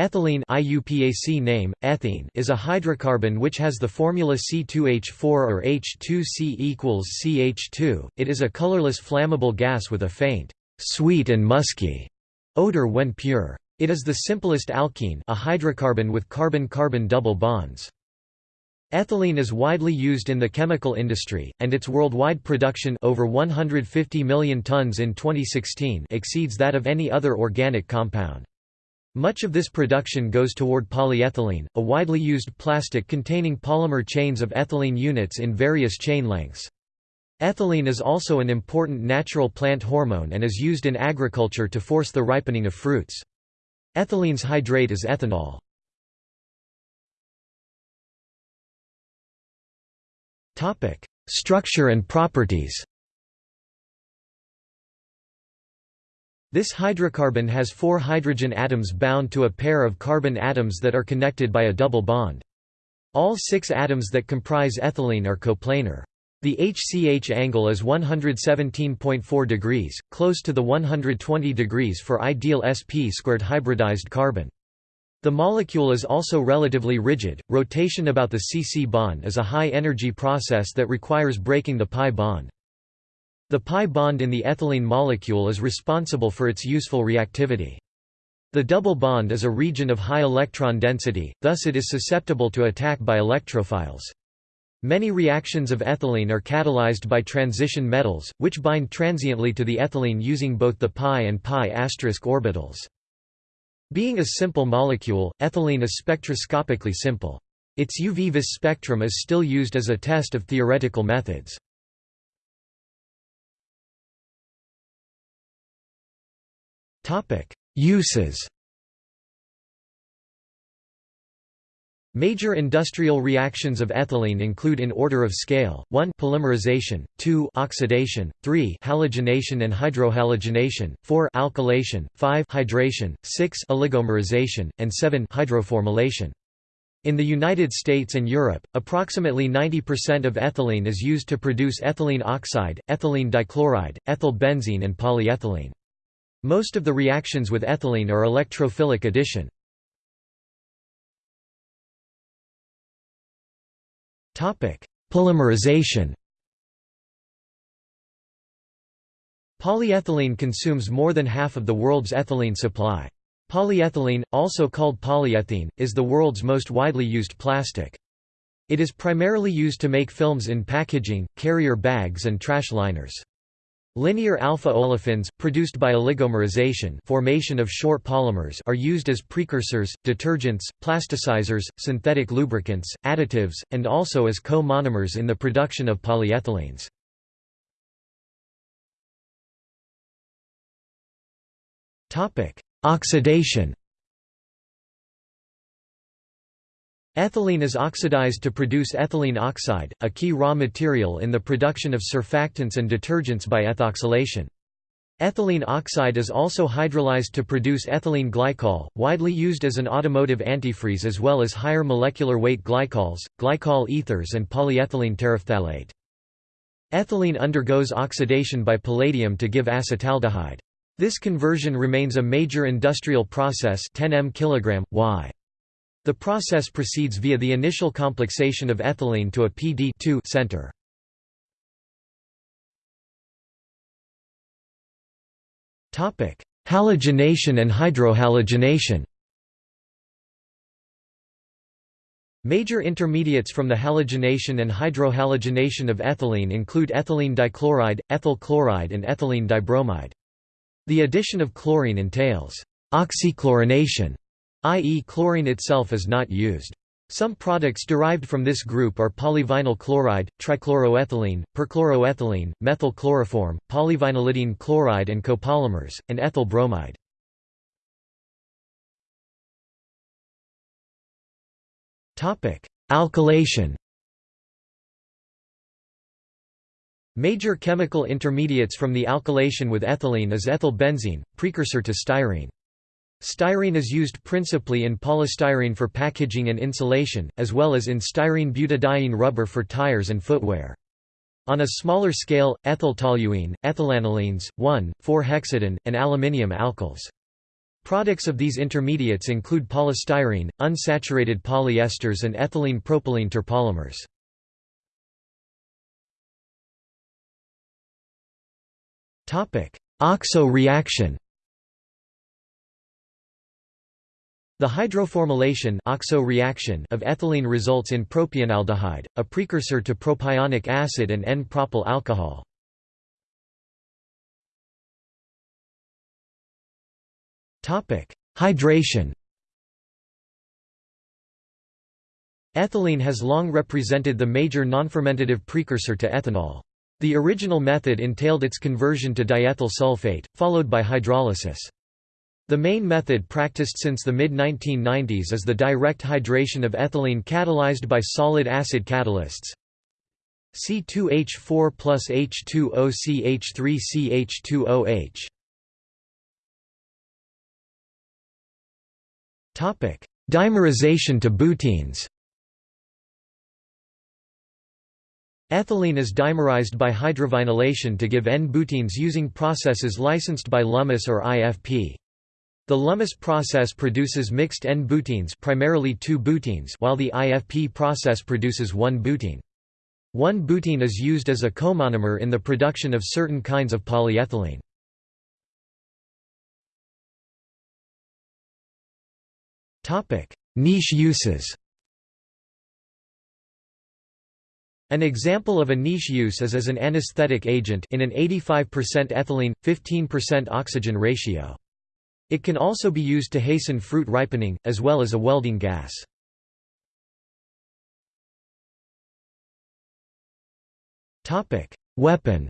Ethylene IUPAC name, ethene is a hydrocarbon which has the formula C2H4 or H2C equals CH2. It is a colorless flammable gas with a faint, sweet and musky odor when pure. It is the simplest alkene a hydrocarbon with carbon-carbon double bonds. Ethylene is widely used in the chemical industry, and its worldwide production over 150 million tons in 2016 exceeds that of any other organic compound. Much of this production goes toward polyethylene, a widely used plastic containing polymer chains of ethylene units in various chain lengths. Ethylene is also an important natural plant hormone and is used in agriculture to force the ripening of fruits. Ethylene's hydrate is ethanol. Structure and properties This hydrocarbon has four hydrogen atoms bound to a pair of carbon atoms that are connected by a double bond. All six atoms that comprise ethylene are coplanar. The HCH angle is 117.4 degrees, close to the 120 degrees for ideal sp squared hybridized carbon. The molecule is also relatively rigid. Rotation about the CC bond is a high-energy process that requires breaking the pi bond. The pi bond in the ethylene molecule is responsible for its useful reactivity. The double bond is a region of high electron density, thus it is susceptible to attack by electrophiles. Many reactions of ethylene are catalyzed by transition metals, which bind transiently to the ethylene using both the pi and pi orbitals. Being a simple molecule, ethylene is spectroscopically simple. Its UV vis spectrum is still used as a test of theoretical methods. Uses Major industrial reactions of ethylene include in order of scale, 1 polymerization, 2 oxidation, 3 halogenation and hydrohalogenation, 4 alkylation, 5 hydration, 6 oligomerization, and 7 hydroformylation. In the United States and Europe, approximately 90% of ethylene is used to produce ethylene oxide, ethylene dichloride, ethyl benzene and polyethylene. Most of the reactions with ethylene are electrophilic addition. Polymerization Polyethylene consumes more than half of the world's ethylene supply. Polyethylene, also called polyethene, is the world's most widely used plastic. It is primarily used to make films in packaging, carrier bags and trash liners. Linear alpha olefins, produced by oligomerization formation of short polymers are used as precursors, detergents, plasticizers, synthetic lubricants, additives, and also as co-monomers in the production of polyethylenes. Oxidation Ethylene is oxidized to produce ethylene oxide, a key raw material in the production of surfactants and detergents by ethoxylation. Ethylene oxide is also hydrolyzed to produce ethylene glycol, widely used as an automotive antifreeze as well as higher molecular weight glycols, glycol ethers and polyethylene terephthalate. Ethylene undergoes oxidation by palladium to give acetaldehyde. This conversion remains a major industrial process 10 m kg, y. The process proceeds via the initial complexation of ethylene to a PD center. Halogenation and hydrohalogenation Major intermediates from the halogenation and hydrohalogenation of ethylene include ethylene dichloride, ethyl chloride and ethylene dibromide. The addition of chlorine entails oxychlorination i.e. chlorine itself is not used. Some products derived from this group are polyvinyl chloride, trichloroethylene, perchloroethylene, methyl chloroform, polyvinylidene chloride and copolymers, and ethyl bromide. Alkylation Major chemical intermediates from the alkylation with ethylene is ethyl benzene, precursor to styrene. Styrene is used principally in polystyrene for packaging and insulation, as well as in styrene butadiene rubber for tires and footwear. On a smaller scale, ethyl toluene, ethylanilines, 1,4-hexadiene, and aluminium alkyls. Products of these intermediates include polystyrene, unsaturated polyesters and ethylene propylene terpolymers. OXO reaction The hydroformylation OXO reaction of ethylene results in propionaldehyde, a precursor to propionic acid and N-propyl alcohol. Hydration Ethylene has long represented the major nonfermentative precursor to ethanol. The original method entailed its conversion to diethyl sulfate, followed by hydrolysis. The main method practiced since the mid-1990s is the direct hydration of ethylene catalyzed by solid acid catalysts. C2H4 plus H2OCH3CH2OH. Topic: Dimerization to butenes. Ethylene is dimerized by hydrovinylation to give N-butenes using processes licensed by Lummus or IFP. The Lummus process produces mixed N-butenes primarily 2-butenes while the IFP process produces 1-butene. 1-butene is used as a comonomer in the production of certain kinds of polyethylene. Niche uses An example of a niche use is as an anesthetic agent in an 85% ethylene, 15% oxygen ratio. It can also be used to hasten fruit ripening, as well as a welding gas. Weapon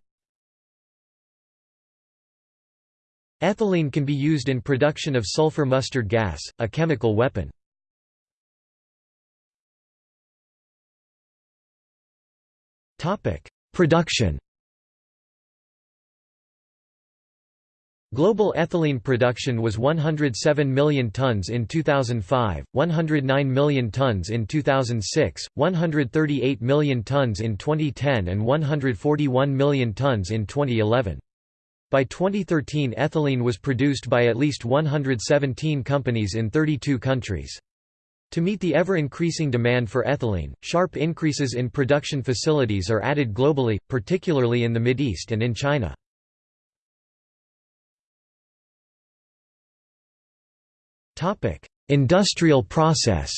Ethylene can be used in production of sulfur mustard gas, a chemical weapon. Production Global ethylene production was 107 million tons in 2005, 109 million tons in 2006, 138 million tons in 2010 and 141 million tons in 2011. By 2013 ethylene was produced by at least 117 companies in 32 countries. To meet the ever-increasing demand for ethylene, sharp increases in production facilities are added globally, particularly in the Mideast and in China. Industrial process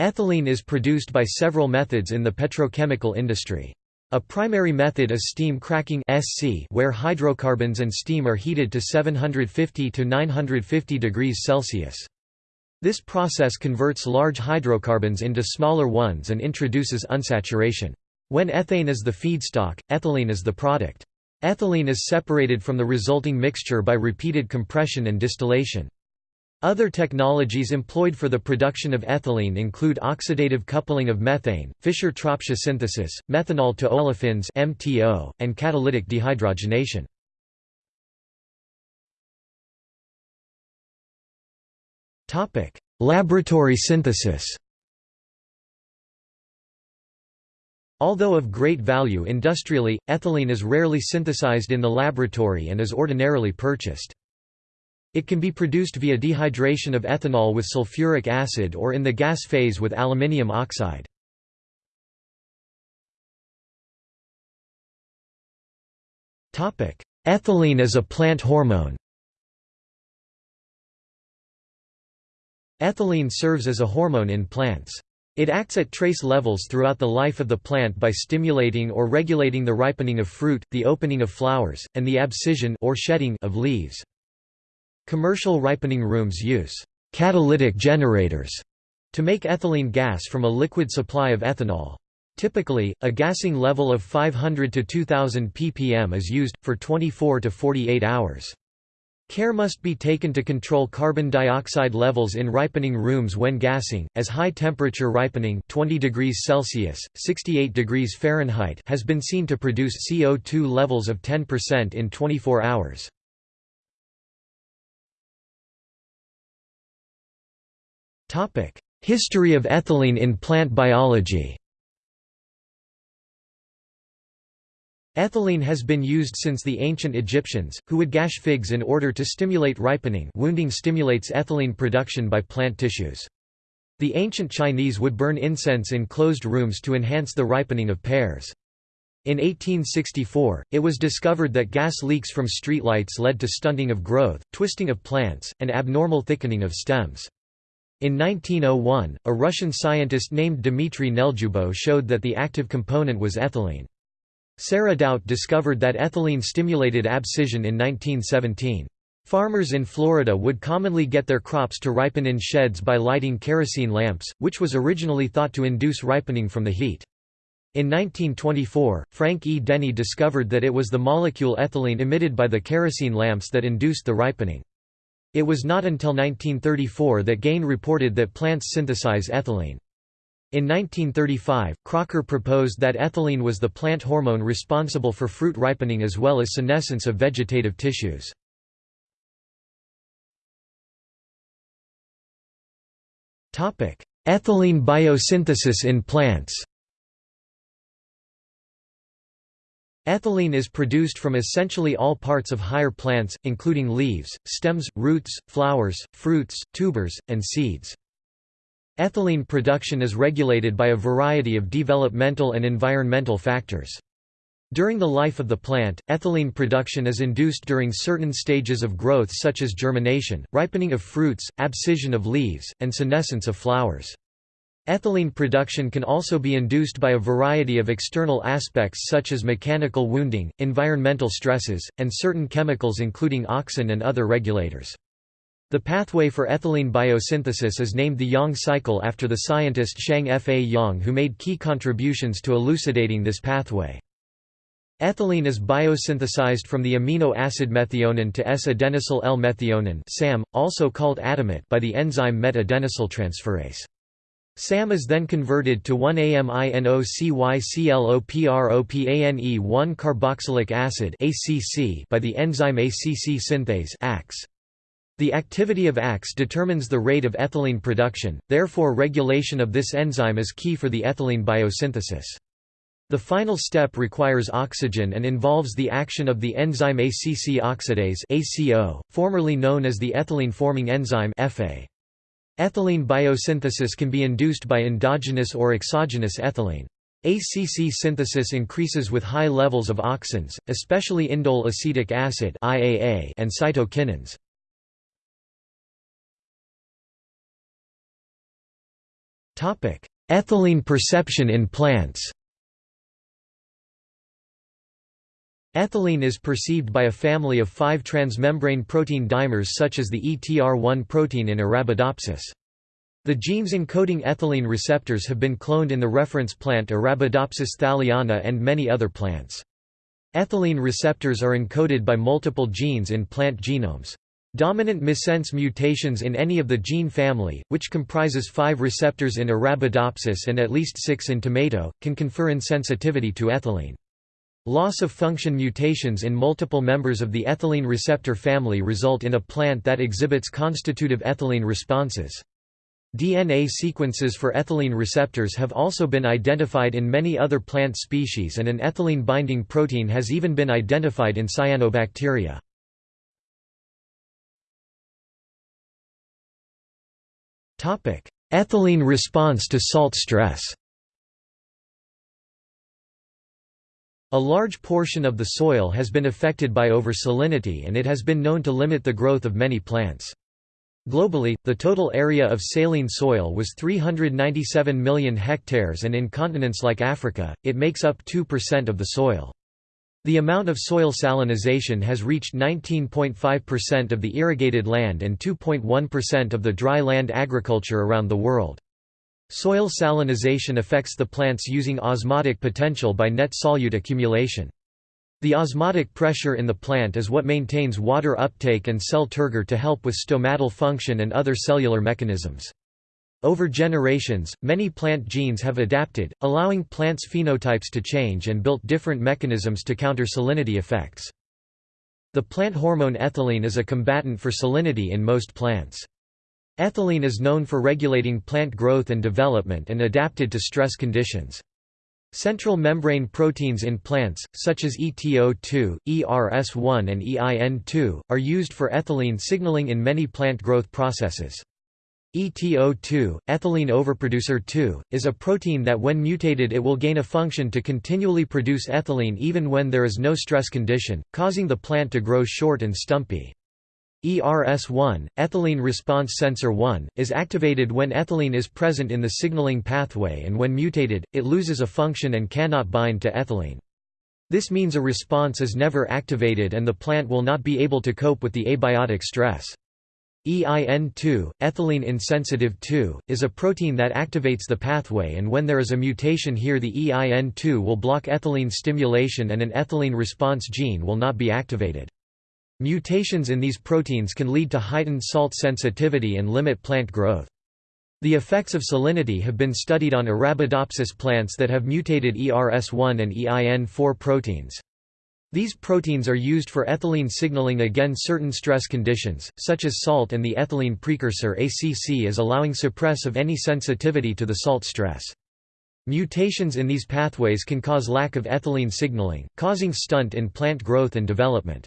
Ethylene is produced by several methods in the petrochemical industry. A primary method is steam cracking SC where hydrocarbons and steam are heated to 750 to 950 degrees Celsius. This process converts large hydrocarbons into smaller ones and introduces unsaturation. When ethane is the feedstock, ethylene is the product. Ethylene is separated from the resulting mixture by repeated compression and distillation. Other technologies employed for the production of ethylene include oxidative coupling of methane, Fischer-Tropsch synthesis, methanol to olefins (MTO), and catalytic dehydrogenation. Topic: Laboratory synthesis. Although of great value industrially, ethylene is rarely synthesized in the laboratory and is ordinarily purchased. It can be produced via dehydration of ethanol with sulfuric acid or in the gas phase with aluminium oxide. Ethylene as a plant hormone Ethylene serves as a hormone in plants. It acts at trace levels throughout the life of the plant by stimulating or regulating the ripening of fruit, the opening of flowers, and the abscission or shedding of leaves. Commercial ripening rooms use catalytic generators to make ethylene gas from a liquid supply of ethanol. Typically, a gassing level of 500 to 2000 ppm is used, for 24 to 48 hours. Care must be taken to control carbon dioxide levels in ripening rooms when gassing, as high-temperature ripening 20 degrees Celsius, 68 degrees Fahrenheit has been seen to produce CO2 levels of 10% in 24 hours. History of ethylene in plant biology Ethylene has been used since the ancient Egyptians, who would gash figs in order to stimulate ripening wounding stimulates ethylene production by plant tissues. The ancient Chinese would burn incense in closed rooms to enhance the ripening of pears. In 1864, it was discovered that gas leaks from streetlights led to stunting of growth, twisting of plants, and abnormal thickening of stems. In 1901, a Russian scientist named Dmitry Neljubow showed that the active component was ethylene. Sarah Doubt discovered that ethylene stimulated abscission in 1917. Farmers in Florida would commonly get their crops to ripen in sheds by lighting kerosene lamps, which was originally thought to induce ripening from the heat. In 1924, Frank E. Denny discovered that it was the molecule ethylene emitted by the kerosene lamps that induced the ripening. It was not until 1934 that Gane reported that plants synthesize ethylene. In 1935, Crocker proposed that ethylene was the plant hormone responsible for fruit ripening as well as senescence of vegetative tissues. Ethylene biosynthesis in plants Ethylene is produced from essentially all parts of higher plants, including leaves, stems, roots, flowers, fruits, tubers, and seeds. Ethylene production is regulated by a variety of developmental and environmental factors. During the life of the plant, ethylene production is induced during certain stages of growth such as germination, ripening of fruits, abscission of leaves, and senescence of flowers. Ethylene production can also be induced by a variety of external aspects such as mechanical wounding, environmental stresses, and certain chemicals including auxin and other regulators. The pathway for ethylene biosynthesis is named the Yang cycle after the scientist Shang F. A. Yang who made key contributions to elucidating this pathway. Ethylene is biosynthesized from the amino acid methionine to S-adenosyl L-methionine (SAM), also called AdoMet, by the enzyme met-adenosyltransferase. SAM is then converted to 1-aminocyclopropane-1 carboxylic acid (ACC) by the enzyme ACC synthase. The activity of ACS determines the rate of ethylene production, therefore regulation of this enzyme is key for the ethylene biosynthesis. The final step requires oxygen and involves the action of the enzyme ACC oxidase ACO, formerly known as the ethylene-forming enzyme EFE. Ethylene biosynthesis can be induced by endogenous or exogenous ethylene. ACC synthesis increases with high levels of auxins, especially indole acetic acid and cytokinins. Ethylene perception in plants Ethylene is perceived by a family of five transmembrane protein dimers such as the ETR1 protein in Arabidopsis. The genes encoding ethylene receptors have been cloned in the reference plant Arabidopsis thaliana and many other plants. Ethylene receptors are encoded by multiple genes in plant genomes. Dominant missense mutations in any of the gene family, which comprises five receptors in Arabidopsis and at least six in tomato, can confer insensitivity to ethylene. Loss of function mutations in multiple members of the ethylene receptor family result in a plant that exhibits constitutive ethylene responses. DNA sequences for ethylene receptors have also been identified in many other plant species and an ethylene-binding protein has even been identified in cyanobacteria. Ethylene response to salt stress A large portion of the soil has been affected by over-salinity and it has been known to limit the growth of many plants. Globally, the total area of saline soil was 397 million hectares and in continents like Africa, it makes up 2% of the soil. The amount of soil salinization has reached 19.5% of the irrigated land and 2.1% of the dry land agriculture around the world. Soil salinization affects the plants using osmotic potential by net solute accumulation. The osmotic pressure in the plant is what maintains water uptake and cell turgor to help with stomatal function and other cellular mechanisms. Over generations, many plant genes have adapted, allowing plants' phenotypes to change and built different mechanisms to counter salinity effects. The plant hormone ethylene is a combatant for salinity in most plants. Ethylene is known for regulating plant growth and development and adapted to stress conditions. Central membrane proteins in plants, such as ETO2, ERS1 and EIN2, are used for ethylene signaling in many plant growth processes. ETO2, ethylene overproducer 2, is a protein that when mutated it will gain a function to continually produce ethylene even when there is no stress condition, causing the plant to grow short and stumpy. ERS1, ethylene response sensor 1, is activated when ethylene is present in the signaling pathway and when mutated, it loses a function and cannot bind to ethylene. This means a response is never activated and the plant will not be able to cope with the abiotic stress. EIN2, ethylene insensitive 2, is a protein that activates the pathway and when there is a mutation here the EIN2 will block ethylene stimulation and an ethylene response gene will not be activated. Mutations in these proteins can lead to heightened salt sensitivity and limit plant growth. The effects of salinity have been studied on Arabidopsis plants that have mutated ERS1 and EIN4 proteins. These proteins are used for ethylene signaling against certain stress conditions, such as salt and the ethylene precursor ACC is allowing suppress of any sensitivity to the salt stress. Mutations in these pathways can cause lack of ethylene signaling, causing stunt in plant growth and development.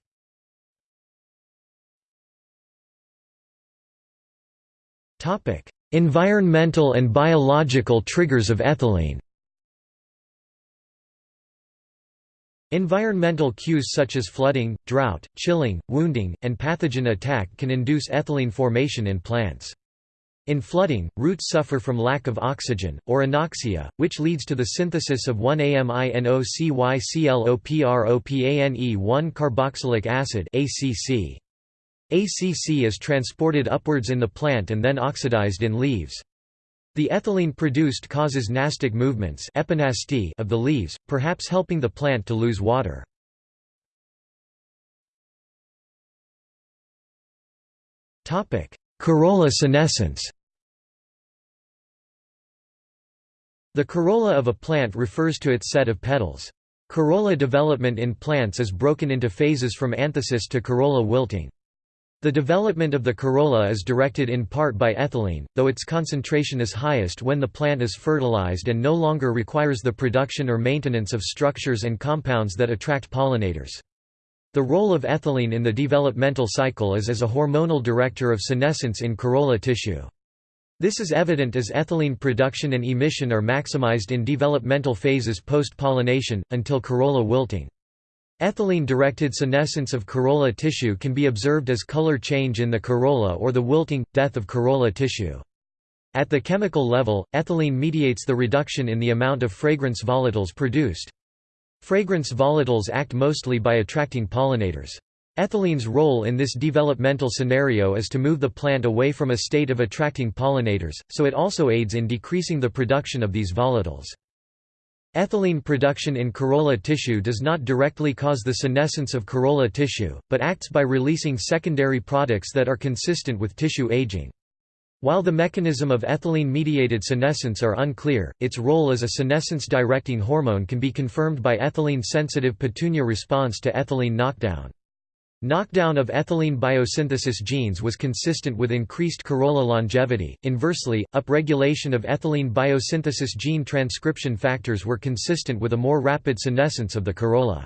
Environmental and biological triggers of ethylene Environmental cues such as flooding, drought, chilling, wounding, and pathogen attack can induce ethylene formation in plants. In flooding, roots suffer from lack of oxygen, or anoxia, which leads to the synthesis of 1-aminocyclopropane-1 carboxylic acid ACC. ACC is transported upwards in the plant and then oxidized in leaves. The ethylene produced causes nastic movements of the leaves, perhaps helping the plant to lose water. Corolla senescence The corolla of a plant refers to its set of petals. Corolla development in plants is broken into phases from anthesis to corolla wilting. The development of the corolla is directed in part by ethylene, though its concentration is highest when the plant is fertilized and no longer requires the production or maintenance of structures and compounds that attract pollinators. The role of ethylene in the developmental cycle is as a hormonal director of senescence in corolla tissue. This is evident as ethylene production and emission are maximized in developmental phases post-pollination, until corolla wilting. Ethylene-directed senescence of corolla tissue can be observed as color change in the corolla or the wilting, death of corolla tissue. At the chemical level, ethylene mediates the reduction in the amount of fragrance volatiles produced. Fragrance volatiles act mostly by attracting pollinators. Ethylene's role in this developmental scenario is to move the plant away from a state of attracting pollinators, so it also aids in decreasing the production of these volatiles. Ethylene production in corolla tissue does not directly cause the senescence of corolla tissue, but acts by releasing secondary products that are consistent with tissue aging. While the mechanism of ethylene-mediated senescence are unclear, its role as a senescence-directing hormone can be confirmed by ethylene-sensitive petunia response to ethylene knockdown. Knockdown of ethylene biosynthesis genes was consistent with increased corolla longevity. Inversely, upregulation of ethylene biosynthesis gene transcription factors were consistent with a more rapid senescence of the corolla.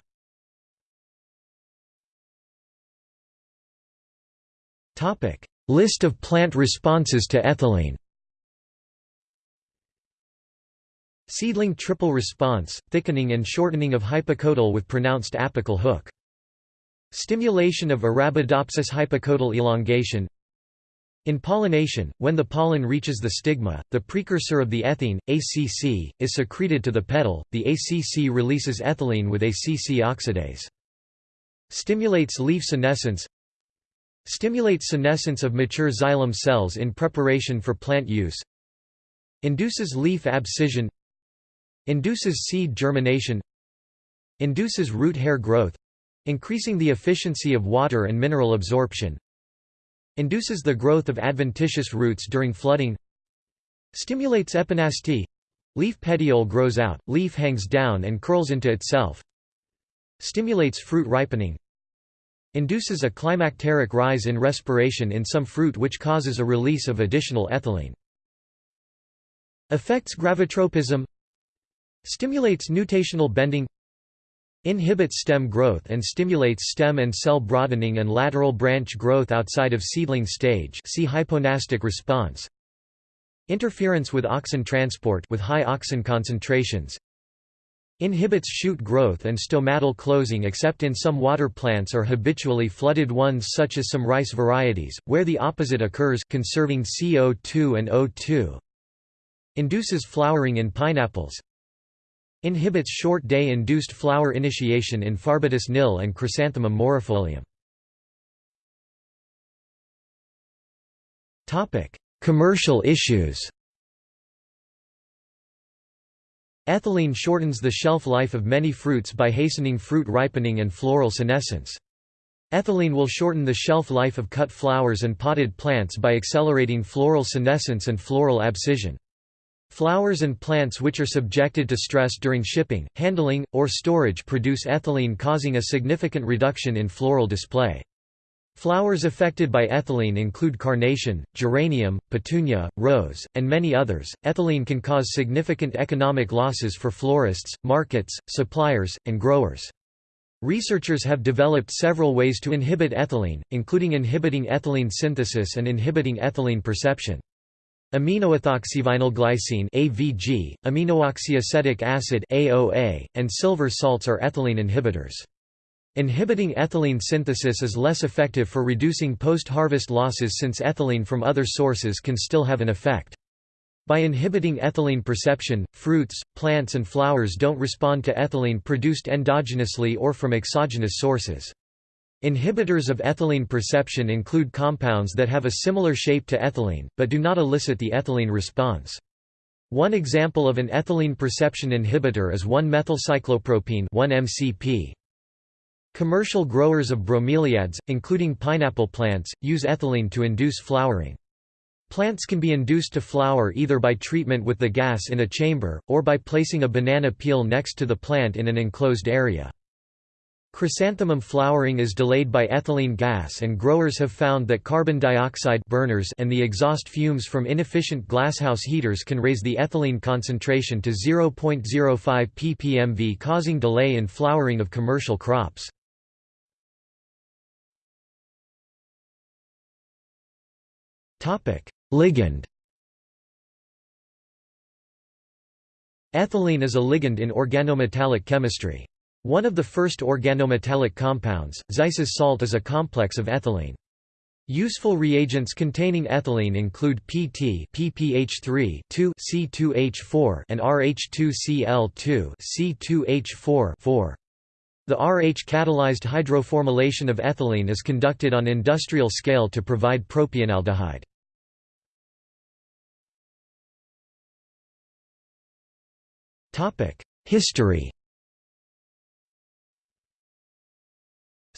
Topic: List of plant responses to ethylene. Seedling triple response, thickening and shortening of hypocotyl with pronounced apical hook. Stimulation of Arabidopsis hypocotyl elongation. In pollination, when the pollen reaches the stigma, the precursor of the ethene, ACC, is secreted to the petal, the ACC releases ethylene with ACC oxidase. Stimulates leaf senescence. Stimulates senescence of mature xylem cells in preparation for plant use. Induces leaf abscission. Induces seed germination. Induces root hair growth Increasing the efficiency of water and mineral absorption. Induces the growth of adventitious roots during flooding. Stimulates epinasty Leaf petiole grows out, leaf hangs down and curls into itself. Stimulates fruit ripening. Induces a climacteric rise in respiration in some fruit which causes a release of additional ethylene. Affects gravitropism. Stimulates nutational bending Inhibits stem growth and stimulates stem and cell broadening and lateral branch growth outside of seedling stage. See hyponastic response. Interference with auxin transport with high auxin concentrations. Inhibits shoot growth and stomatal closing except in some water plants or habitually flooded ones such as some rice varieties, where the opposite occurs conserving CO2 and O2. Induces flowering in pineapples Inhibits short-day induced flower initiation in Pharbitis nil and Chrysanthemum morifolium. Commercial issues Ethylene shortens the shelf life of many fruits by hastening fruit ripening and floral senescence. Ethylene will shorten the shelf life of cut flowers and potted plants by accelerating floral senescence and floral abscission. Flowers and plants which are subjected to stress during shipping, handling, or storage produce ethylene causing a significant reduction in floral display. Flowers affected by ethylene include carnation, geranium, petunia, rose, and many others. Ethylene can cause significant economic losses for florists, markets, suppliers, and growers. Researchers have developed several ways to inhibit ethylene, including inhibiting ethylene synthesis and inhibiting ethylene perception. Aminoethoxyvinylglycine (AVG), aminooxyacetic acid (AOA), and silver salts are ethylene inhibitors. Inhibiting ethylene synthesis is less effective for reducing post-harvest losses since ethylene from other sources can still have an effect. By inhibiting ethylene perception, fruits, plants and flowers don't respond to ethylene produced endogenously or from exogenous sources. Inhibitors of ethylene perception include compounds that have a similar shape to ethylene, but do not elicit the ethylene response. One example of an ethylene perception inhibitor is 1-methylcyclopropene 1-MCP. Commercial growers of bromeliads, including pineapple plants, use ethylene to induce flowering. Plants can be induced to flower either by treatment with the gas in a chamber, or by placing a banana peel next to the plant in an enclosed area. Chrysanthemum flowering is delayed by ethylene gas and growers have found that carbon dioxide burners and the exhaust fumes from inefficient glasshouse heaters can raise the ethylene concentration to 0.05 ppmv causing delay in flowering of commercial crops. Ligand Ethylene is a ligand in organometallic chemistry. One of the first organometallic compounds, Zeise's salt is a complex of ethylene. Useful reagents containing ethylene include PT PPH3 C2H4 and RH2Cl2 C2H4 4. The RH-catalyzed hydroformylation of ethylene is conducted on industrial scale to provide propionaldehyde. History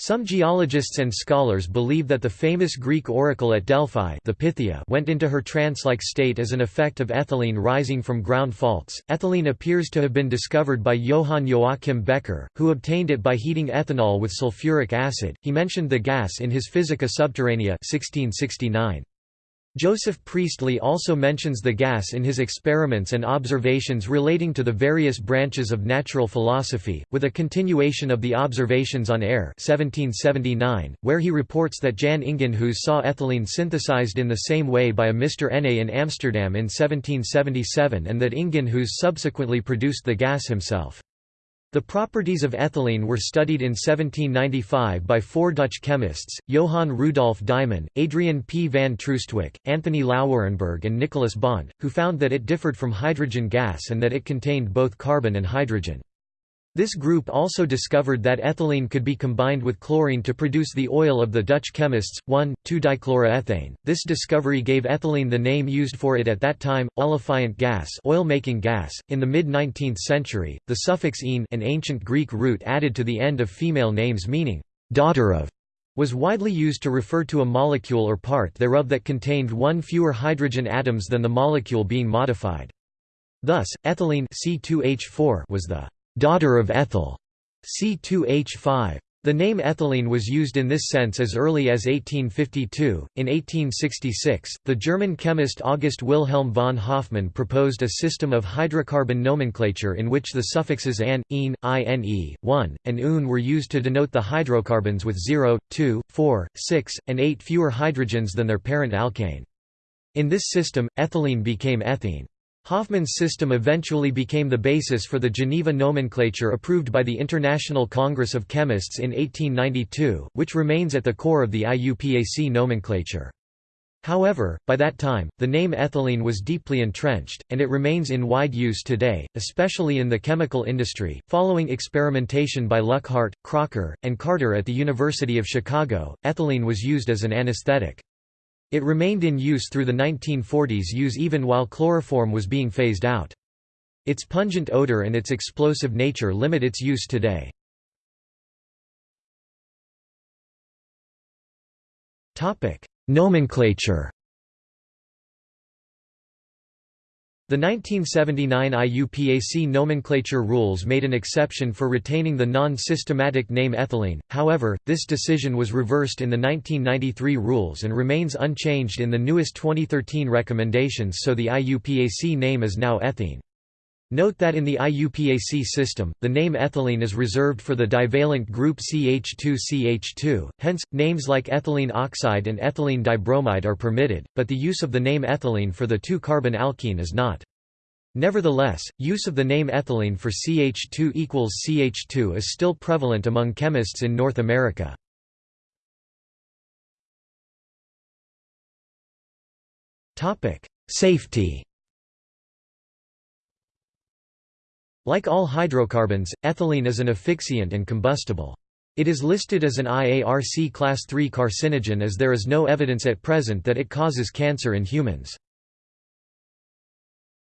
Some geologists and scholars believe that the famous Greek oracle at Delphi the Pythia went into her trance-like state as an effect of ethylene rising from ground faults. Ethylene appears to have been discovered by Johann Joachim Becher, who obtained it by heating ethanol with sulfuric acid. He mentioned the gas in his Physica Subterranea 1669. Joseph Priestley also mentions the gas in his experiments and observations relating to the various branches of natural philosophy, with a continuation of the observations on air 1779, where he reports that Jan Ingenhousz saw ethylene synthesized in the same way by a Mr. Enée in Amsterdam in 1777 and that Ingenhousz subsequently produced the gas himself. The properties of ethylene were studied in 1795 by four Dutch chemists, Johann Rudolf Deiman, Adrian P. van Troostwijk, Anthony Lauwerenburgh and Nicholas Bondt, who found that it differed from hydrogen gas and that it contained both carbon and hydrogen. This group also discovered that ethylene could be combined with chlorine to produce the oil of the Dutch chemists, 1,2-dichloroethane. This discovery gave ethylene the name used for it at that time, olefiant gas, oil-making gas. In the mid-19th century, the suffix "ene", an ancient Greek root added to the end of female names meaning daughter of, was widely used to refer to a molecule or part thereof that contained one fewer hydrogen atoms than the molecule being modified. Thus, ethylene C2H4 was the daughter of ethyl, C2H5. The name ethylene was used in this sense as early as 1852. In 1866, the German chemist August Wilhelm von Hofmann proposed a system of hydrocarbon nomenclature in which the suffixes an, ene, ine, 1, and un were used to denote the hydrocarbons with 0, 2, 4, 6, and 8 fewer hydrogens than their parent alkane. In this system, ethylene became ethene. Hofmann's system eventually became the basis for the Geneva nomenclature approved by the International Congress of Chemists in 1892, which remains at the core of the IUPAC nomenclature. However, by that time, the name ethylene was deeply entrenched, and it remains in wide use today, especially in the chemical industry. Following experimentation by Luckhardt, Crocker, and Carter at the University of Chicago, ethylene was used as an anesthetic. It remained in use through the 1940s use even while chloroform was being phased out. Its pungent odor and its explosive nature limit its use today. Nomenclature The 1979 IUPAC nomenclature rules made an exception for retaining the non-systematic name ethylene, however, this decision was reversed in the 1993 rules and remains unchanged in the newest 2013 recommendations so the IUPAC name is now ethene. Note that in the IUPAC system, the name ethylene is reserved for the divalent group CH2CH2, hence, names like ethylene oxide and ethylene dibromide are permitted, but the use of the name ethylene for the 2-carbon alkene is not. Nevertheless, use of the name ethylene for CH2 equals CH2 is still prevalent among chemists in North America. Safety Like all hydrocarbons, ethylene is an asphyxiant and combustible. It is listed as an IARC Class III carcinogen as there is no evidence at present that it causes cancer in humans.